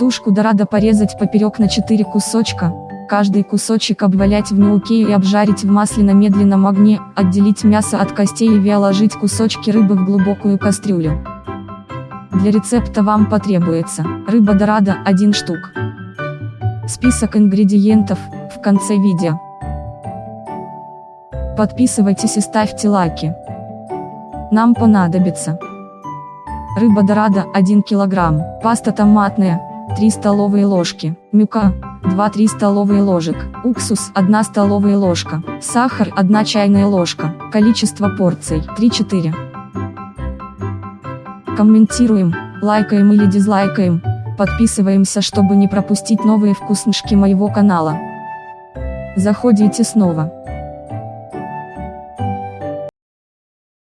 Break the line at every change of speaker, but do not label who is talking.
Тушку дорадо порезать поперек на 4 кусочка, каждый кусочек обвалять в мелке и обжарить в масле на медленном огне, отделить мясо от костей и вяложить кусочки рыбы в глубокую кастрюлю. Для рецепта вам потребуется рыба дорадо 1 штук. Список ингредиентов в конце видео. Подписывайтесь и ставьте лайки. Нам понадобится рыба дорадо 1 кг, паста томатная 3 столовые ложки, мюка 2-3 столовые ложек, уксус 1 столовая ложка, сахар 1 чайная ложка, количество порций 3-4. Комментируем, лайкаем или дизлайкаем, подписываемся, чтобы не пропустить новые вкуснышки моего канала. Заходите снова.